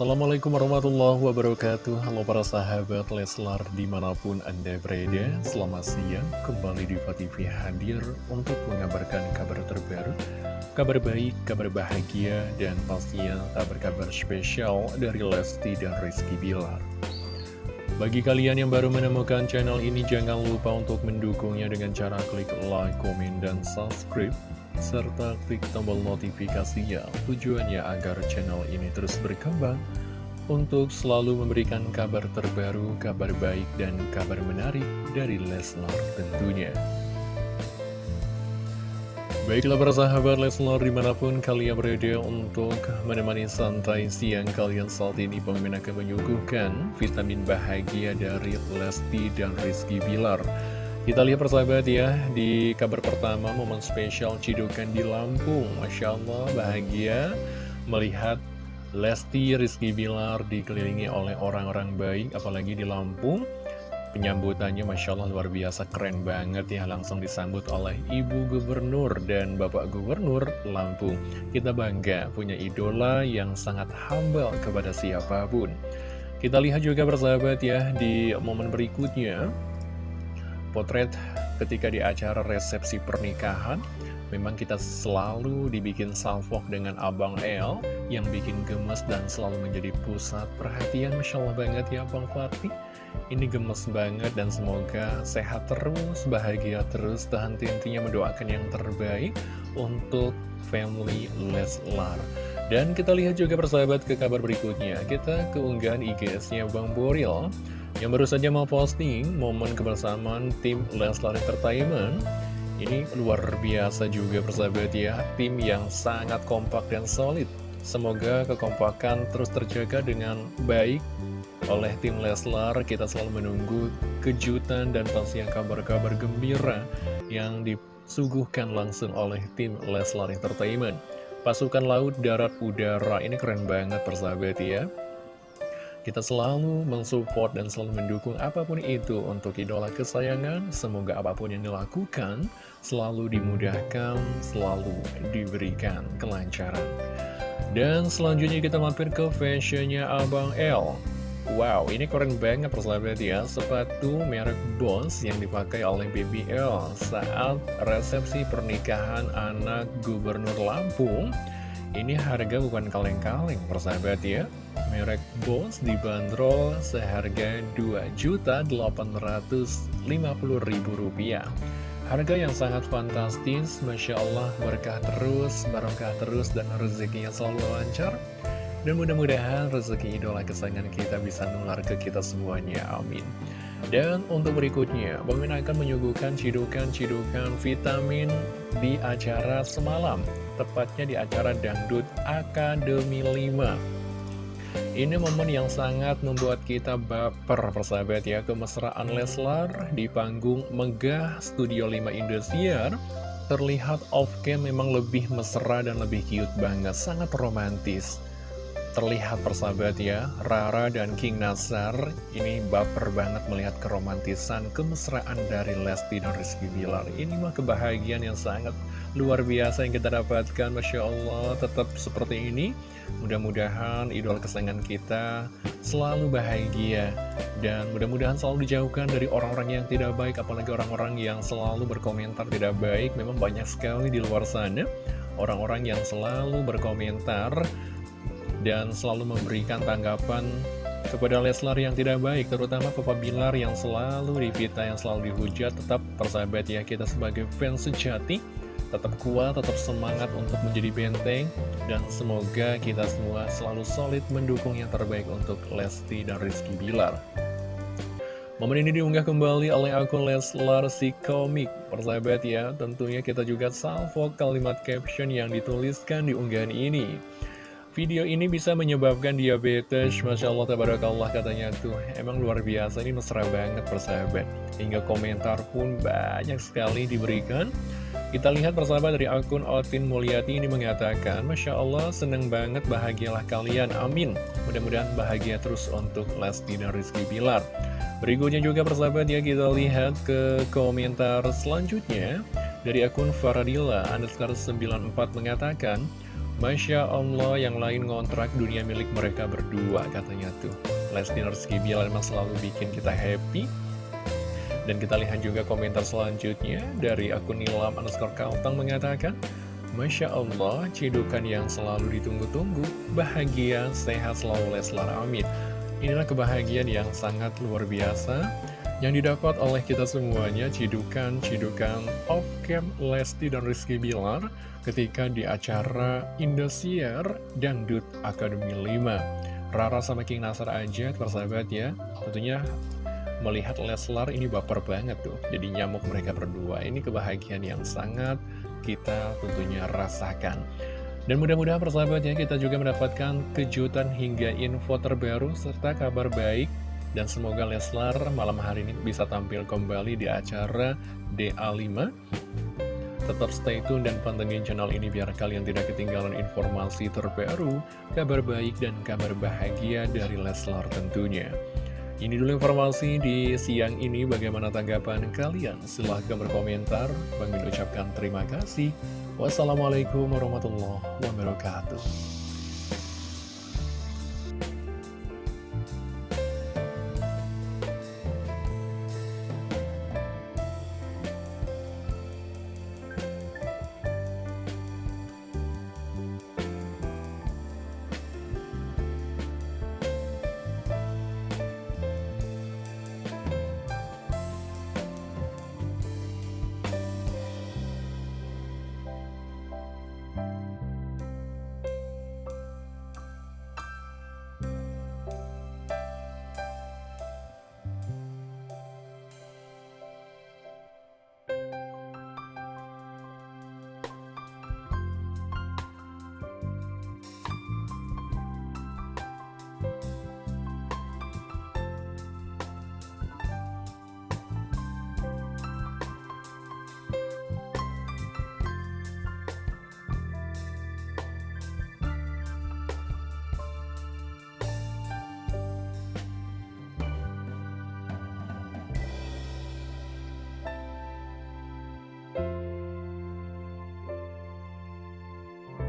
Assalamualaikum warahmatullahi wabarakatuh. Halo para sahabat Leslar di mana pun anda berada Selamat siang. Kembali di TV hadir untuk mengabarkan kabar terbaru Kabar baik, kabar bahagia, dan pastinya kabar-kabar spesial dari Lesti dan Rizky Bilar. Bagi kalian yang baru menemukan channel ini, jangan lupa untuk mendukungnya dengan cara klik like, komen, dan subscribe serta klik tombol notifikasinya tujuannya agar channel ini terus berkembang untuk selalu memberikan kabar terbaru, kabar baik, dan kabar menarik dari Leslar tentunya. Baiklah para sahabat Leslar di mana pun kalian berada untuk menemani santai siang kalian saat ini pemimpin akan menyuguhkan vitamin bahagia dari Lesti dan Rizky Bilar. Kita lihat persahabat ya, di kabar pertama momen spesial Cidukan di Lampung. Masya Allah bahagia melihat Lesti Rizky Bilar dikelilingi oleh orang-orang baik, apalagi di Lampung. Penyambutannya Masya Allah luar biasa keren banget ya Langsung disambut oleh Ibu Gubernur dan Bapak Gubernur Lampung Kita bangga punya idola yang sangat humble kepada siapa pun Kita lihat juga persahabat ya di momen berikutnya potret ketika di acara resepsi pernikahan Memang kita selalu dibikin salvok dengan Abang El yang bikin gemes dan selalu menjadi pusat perhatian. Masya Allah banget ya Bang Fatih. Ini gemes banget dan semoga sehat terus, bahagia terus, tahan intinya mendoakan yang terbaik untuk family Leslar. Dan kita lihat juga persahabat ke kabar berikutnya. Kita keunggahan IGS-nya Bang Boril yang baru saja mau posting momen kebersamaan tim Leslar Entertainment. Ini luar biasa juga persahabat ya. Tim yang sangat kompak dan solid. Semoga kekompakan terus terjaga dengan baik oleh tim Leslar. Kita selalu menunggu kejutan dan pasti yang kabar-kabar gembira Yang disuguhkan langsung oleh tim Leslar Entertainment. Pasukan laut, darat, udara Ini keren banget persahabat ya kita selalu mensupport dan selalu mendukung apa pun itu untuk idola kesayangan. Semoga apa pun yang dilakukan selalu dimudahkan, selalu diberikan kelancaran. Dan selanjutnya kita mampir ke fashionnya Abang L. Wow, ini keren banget persahabat ya Sepatu merek Bones yang dipakai oleh BBL Saat resepsi pernikahan anak Gubernur Lampung Ini harga bukan kaleng-kaleng persahabat ya merek Bose dibanderol seharga Rp2.850.000. Harga yang sangat fantastis, Masya Allah, berkah terus, barokah terus, dan rezekinya selalu lancar. Dan mudah-mudahan rezeki idola kesayangan kita bisa nular ke kita semuanya, amin. Dan untuk berikutnya, Bang akan menyuguhkan cidukan-cidukan vitamin di acara semalam, tepatnya di acara Dangdut Akademi 5. Ini momen yang sangat membuat kita baper persahabat ya Kemesraan Leslar di panggung Megah Studio 5 Indosiar Terlihat off-cam memang lebih mesra dan lebih cute banget Sangat romantis Terlihat persahabat ya Rara dan King Nasar Ini baper banget melihat keromantisan Kemesraan dari Lesti dan Rizky Bilar. Ini mah kebahagiaan yang sangat luar biasa yang kita dapatkan Masya Allah. Tetap seperti ini Mudah-mudahan idol kesayangan kita selalu bahagia Dan mudah-mudahan selalu dijauhkan dari orang-orang yang tidak baik Apalagi orang-orang yang selalu berkomentar tidak baik. Memang banyak sekali di luar sana Orang-orang yang selalu berkomentar Dan selalu memberikan tanggapan kepada Leslar yang tidak baik Terutama Papa Bilar yang selalu dipita, yang selalu dihujat Tetap persahabat ya kita sebagai fans sejati tetap kuat, tetap semangat untuk menjadi benteng, dan semoga kita semua selalu solid mendukung yang terbaik untuk Lesti dan Rizky Bilar. Momen ini diunggah kembali oleh akun Leslar si komik. Persahabat ya, tentunya kita juga salvo kalimat caption yang dituliskan di unggahan ini. Video ini bisa menyebabkan diabetes, Masya Allah, tabarakallah katanya tuh. Emang luar biasa, ini mesra banget persahabat. Hingga komentar pun banyak sekali diberikan. Kita lihat persahabat dari akun Otin Mulyati ini mengatakan Masya Allah seneng banget bahagialah kalian amin Mudah-mudahan bahagia terus untuk Lesti dan Rizky Bilar Berikutnya juga persahabat ya kita lihat ke komentar selanjutnya Dari akun Faradila underscore 94 mengatakan Masya Allah yang lain ngontrak dunia milik mereka berdua katanya tuh. Lesti Rizky Bilar memang selalu bikin kita happy. Dan kita lihat juga komentar selanjutnya dari akun Nilam underscore Kaltang mengatakan Masya Allah, cidukan yang selalu ditunggu-tunggu, bahagia, sehat selalu Leslar, amin. Inilah kebahagiaan yang sangat luar biasa yang didapat oleh kita semuanya cidukan-cidukan off-cam Lesti dan Rizky Bilar ketika di acara Indosiar Dangdut Akademi 5. Rara sama King Nasar aja, persahabat ya, tentunya melihat Leslar ini baper banget tuh. Jadi nyamuk mereka berdua, ini kebahagiaan yang sangat kita tentunya rasakan. Dan mudah-mudahan persahabat ya, kita juga mendapatkan kejutan hingga info terbaru serta kabar baik dan semoga Leslar malam hari ini bisa tampil kembali di acara DA5 Tetap stay tune dan pantengin channel ini biar kalian tidak ketinggalan informasi terbaru Kabar baik dan kabar bahagia dari Leslar tentunya ini dulu informasi di siang ini, bagaimana tanggapan kalian? Silahkan berkomentar. Bang ucapkan terima kasih. Wassalamualaikum warahmatullahi wabarakatuh.